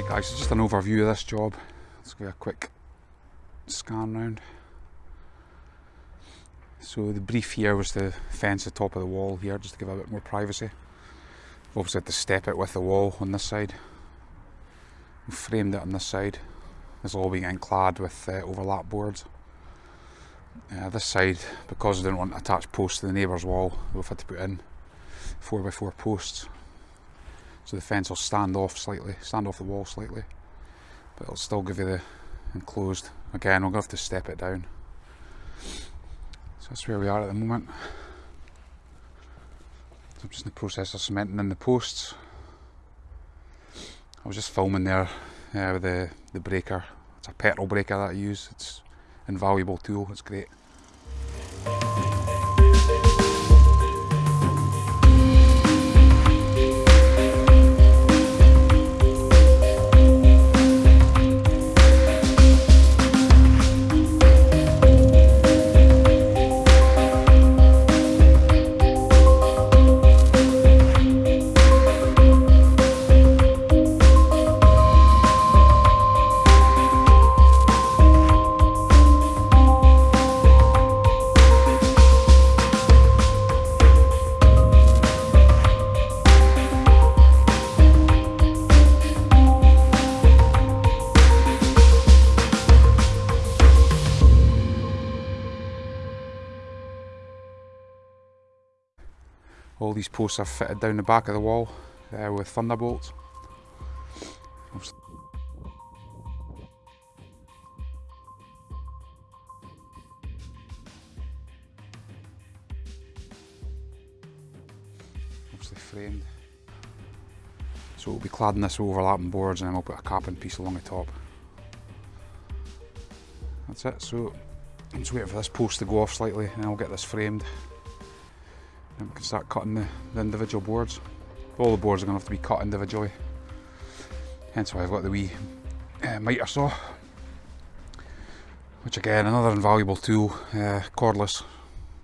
Right guys, just an overview of this job. Let's give a quick scan round. So the brief here was to fence the top of the wall here just to give a bit more privacy. We've obviously had to step it with the wall on this side. We've framed it on this side. It's all being clad with uh, overlap boards. Uh, this side, because we didn't want to attach posts to the neighbour's wall, we've had to put in 4x4 posts so the fence will stand off slightly, stand off the wall slightly, but it'll still give you the enclosed. Again, to have to step it down. So that's where we are at the moment. So I'm just in the process of cementing in the posts. I was just filming there uh, with the, the breaker. It's a petrol breaker that I use. It's an invaluable tool, it's great. These posts are fitted down the back of the wall uh, with thunderbolts. Obviously framed. So we'll be cladding this overlapping boards and then we'll put a capping piece along the top. That's it, so I'm just waiting for this post to go off slightly and I'll get this framed and we can start cutting the, the individual boards. All the boards are going to have to be cut individually. Hence why I've got the wee uh, miter saw. Which again, another invaluable tool, uh, cordless.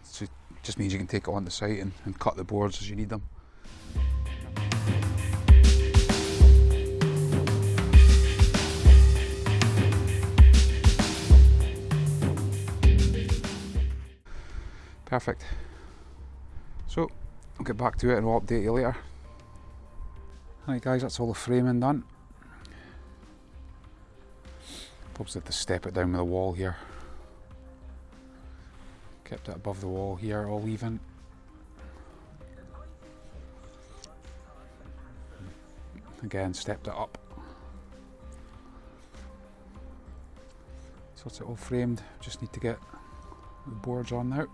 So it just means you can take it on the site and, and cut the boards as you need them. Perfect. Get back to it and I'll update you later. Right guys, that's all the framing done. Obviously had to step it down with the wall here. Kept it above the wall here, all even. Again, stepped it up. So it's all framed, just need to get the boards on now.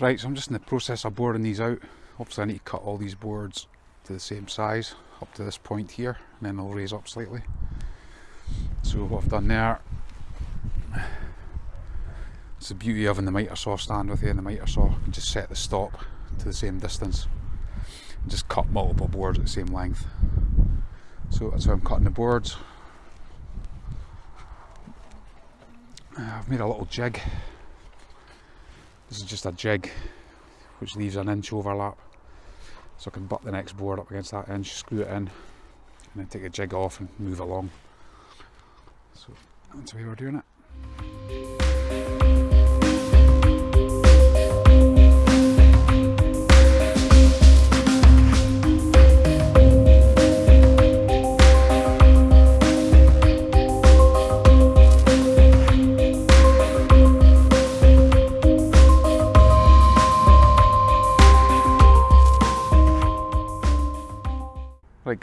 Right, so I'm just in the process of boring these out. Obviously I need to cut all these boards to the same size up to this point here and then they'll raise up slightly. So what I've done there, it's the beauty of having the miter saw stand with you and the miter saw, you can just set the stop to the same distance and just cut multiple boards at the same length. So that's how I'm cutting the boards. Uh, I've made a little jig this is just a jig which leaves an inch overlap so I can butt the next board up against that inch, screw it in and then take the jig off and move along. So that's the way we're doing it.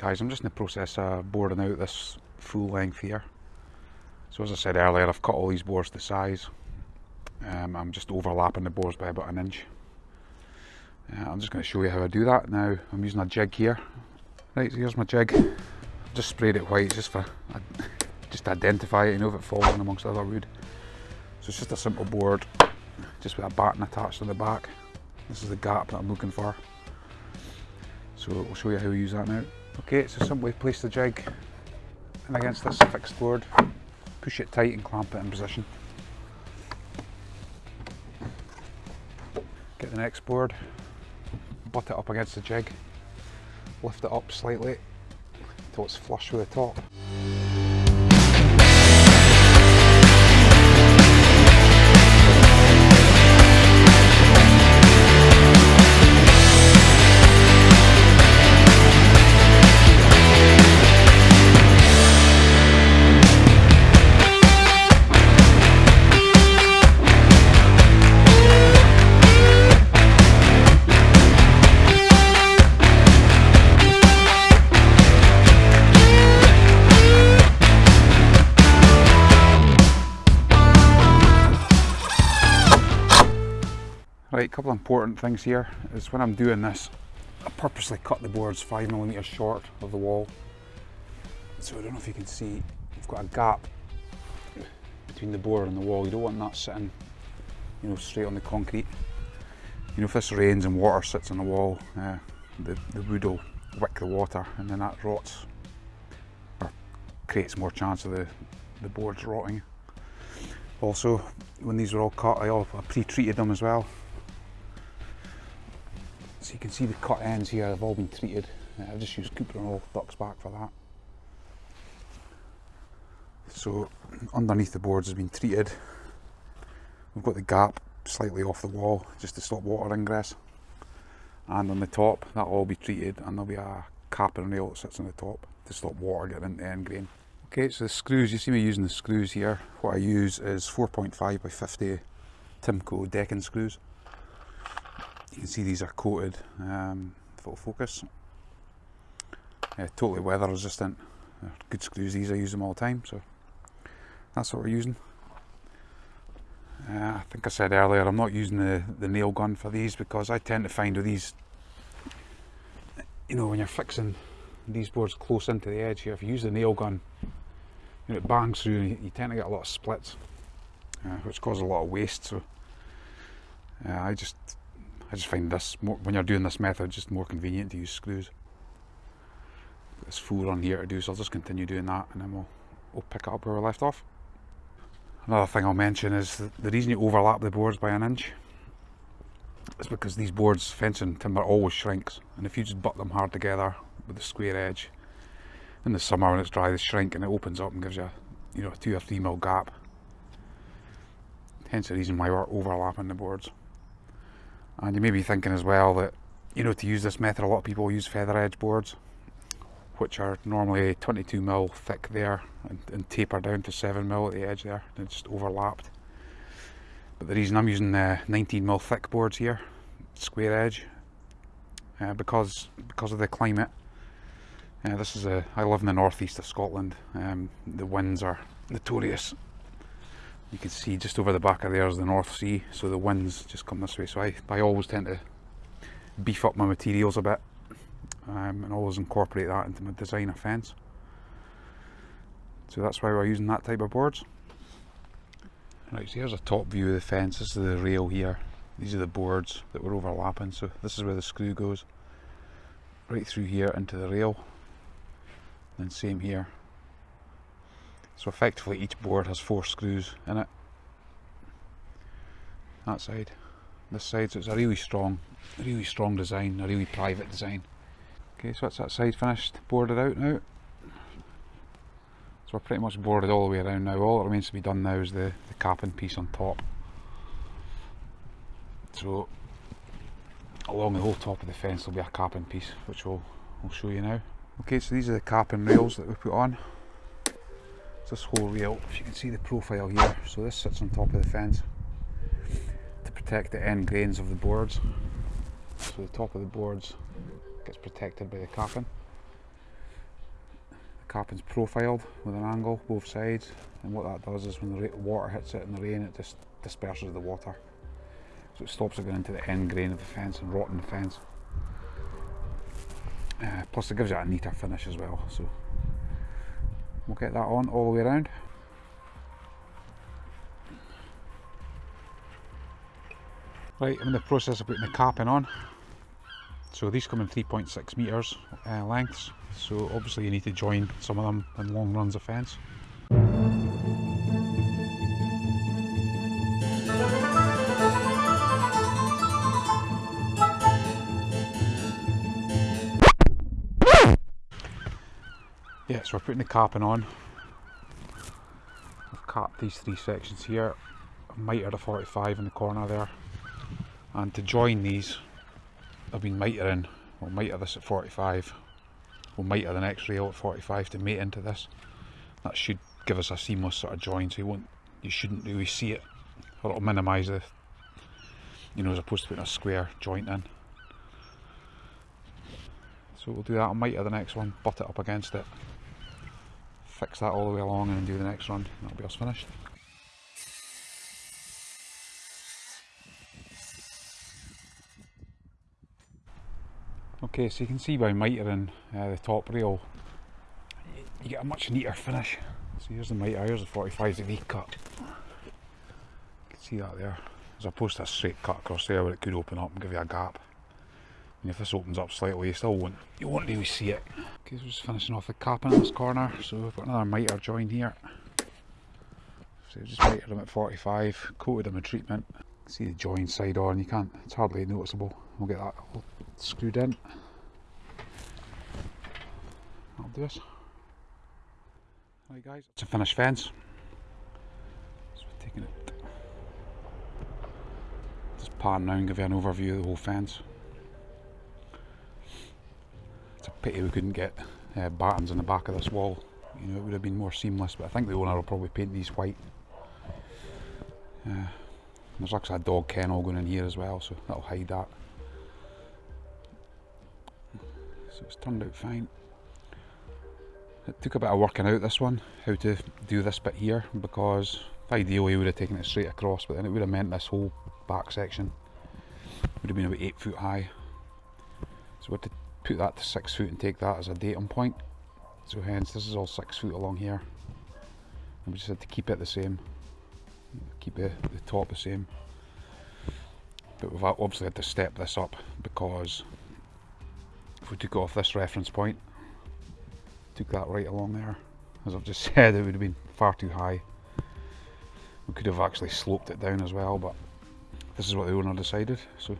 Guys, I'm just in the process of boarding out this full length here. So as I said earlier, I've cut all these boards to size. Um, I'm just overlapping the boards by about an inch. Uh, I'm just going to show you how I do that. Now, I'm using a jig here. Right, so here's my jig. Just sprayed it white just for, just to identify it, you know, if it falls in amongst other wood. So it's just a simple board, just with a batten attached to the back. This is the gap that I'm looking for. So we'll show you how we use that now. Okay, so simply place the jig and against this fixed board, push it tight and clamp it in position. Get the next board, butt it up against the jig, lift it up slightly until it's flush with the top. Couple of important things here is when I'm doing this, I purposely cut the boards five millimeters short of the wall. So I don't know if you can see, you've got a gap between the board and the wall. You don't want that sitting, you know, straight on the concrete. You know, if this rains and water sits on the wall, uh, the, the wood will wick the water and then that rots or creates more chance of the, the boards rotting. Also, when these were all cut, I, I pre-treated them as well so you can see the cut ends here have all been treated. Uh, I've just used Cuprinol Ducksback for that. So underneath the boards has been treated. We've got the gap slightly off the wall just to stop water ingress. And on the top that'll all be treated and there'll be a cap and rail that sits on the top to stop water getting into the end grain. Okay, so the screws, you see me using the screws here. What I use is 4.5 by 50 Timco decking screws. You can see these are coated um, full focus. Yeah, totally weather resistant. They're good screws these, I use them all the time, so that's what we're using. Uh, I think I said earlier I'm not using the, the nail gun for these because I tend to find with these, you know, when you're fixing these boards close into the edge here, if you use the nail gun, you know, it bangs through and you, you tend to get a lot of splits, uh, which causes a lot of waste. So uh, I just I just find this, more, when you're doing this method, just more convenient to use screws. There's full on here to do, so I'll just continue doing that and then we'll, we'll pick it up where we left off. Another thing I'll mention is the reason you overlap the boards by an inch is because these boards, fencing timber always shrinks and if you just butt them hard together with the square edge in the summer when it's dry they shrink and it opens up and gives you you know a two or three mil gap hence the reason why we're overlapping the boards and you may be thinking as well that you know to use this method a lot of people use feather edge boards which are normally 22 mil thick there and, and taper down to 7 mil at the edge there and just overlapped. But the reason I'm using the 19 mil thick boards here square edge uh, because because of the climate uh, this is a I live in the northeast of Scotland um, the winds are notorious you can see just over the back of there is the North Sea so the winds just come this way. So I, I always tend to beef up my materials a bit um, and always incorporate that into my design of fence. So that's why we're using that type of boards. Right so here's a top view of the fence. This is the rail here. These are the boards that we're overlapping. So this is where the screw goes right through here into the rail. And same here so effectively each board has four screws in it. That side, this side, so it's a really strong, really strong design, a really private design. Okay, so that's that side finished, boarded out now. So we're pretty much boarded all the way around now. All that remains to be done now is the, the capping piece on top. So along the whole top of the fence will be a capping piece, which we'll, we'll show you now. Okay, so these are the capping rails that we put on this whole rail, if you can see the profile here, so this sits on top of the fence to protect the end grains of the boards. So the top of the boards gets protected by the capping. The capping's profiled with an angle both sides and what that does is when the water hits it in the rain it just disperses the water. So it stops it going into the end grain of the fence and rotting the fence. Uh, plus it gives it a neater finish as well. So We'll get that on all the way around. Right, I'm in the process of putting the capping on. So these come in 3.6 metres uh, lengths, so obviously you need to join some of them in long runs of fence. Yeah, so we're putting the capping on. I've capped these three sections here. I mitered a 45 in the corner there. And to join these, I've been mitering. We'll miter this at 45. We'll miter the next rail at 45 to mate into this. That should give us a seamless sort of join so you won't you shouldn't really see it. Or it'll minimise the you know as opposed to putting a square joint in. So we'll do that on miter the next one, butt it up against it fix that all the way along and do the next run. That'll be us finished. Okay, so you can see by mitering uh, the top rail, you get a much neater finish. So here's the miter, here's the 45 degree cut. You can see that there, as opposed to a straight cut across there where it could open up and give you a gap. And if this opens up slightly, you still won't, you won't really see it. Okay, so we're just finishing off the capping in this corner. So we've got another miter join here. So just mitered them at 45, coated them with treatment. See the join side on, you can't, it's hardly noticeable. We'll get that all screwed in. That'll do us. Right guys, it's a finished fence. So we're taking it, just pan now and give you an overview of the whole fence. It's a pity we couldn't get uh, battens on the back of this wall. You know, it would have been more seamless, but I think the owner will probably paint these white. Uh, there's actually a dog kennel going in here as well, so that'll hide that. So it's turned out fine. It took a bit of working out this one, how to do this bit here, because ideally we would have taken it straight across, but then it would have meant this whole back section would have been about 8 foot high. So we had to put that to six foot and take that as a datum point. So hence this is all six foot along here. And we just had to keep it the same. Keep the, the top the same. But we've obviously had to step this up because if we took off this reference point, took that right along there, as I've just said, it would have been far too high. We could have actually sloped it down as well, but this is what the owner decided. So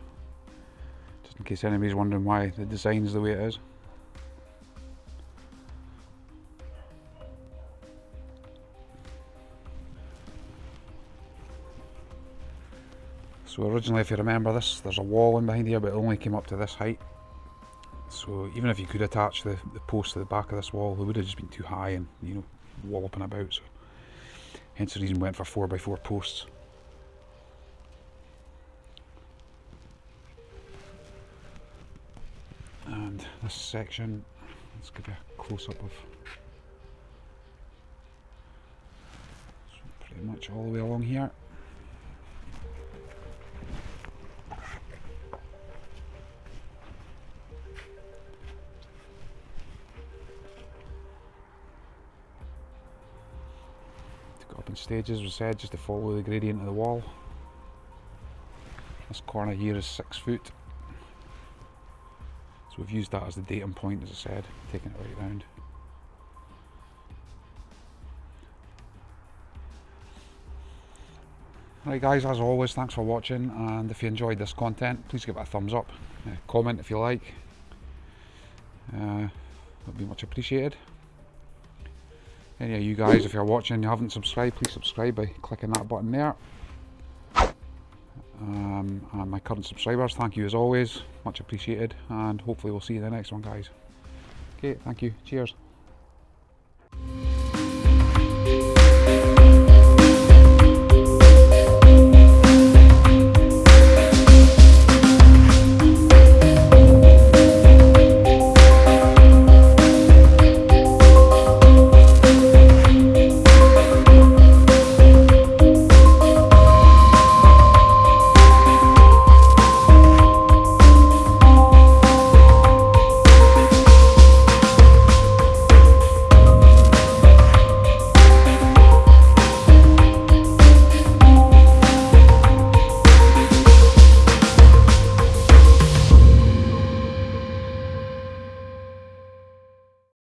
case anybody's wondering why the design's the way it is. So originally if you remember this, there's a wall in behind here but it only came up to this height. So even if you could attach the, the post to the back of this wall, it would have just been too high and you know, walloping about. So hence the reason we went for 4x4 posts. This section. Let's give you a close-up of so pretty much all the way along here. To go up in stages we said just to follow the gradient of the wall. This corner here is six foot so we've used that as the datum point, as I said, taking it right round. Right guys, as always, thanks for watching and if you enjoyed this content, please give it a thumbs up. Uh, comment if you like. Uh, that'd be much appreciated. Any of you guys, if you're watching and you haven't subscribed, please subscribe by clicking that button there. Um, and my current subscribers, thank you as always, much appreciated, and hopefully we'll see you in the next one, guys. Okay, thank you. Cheers.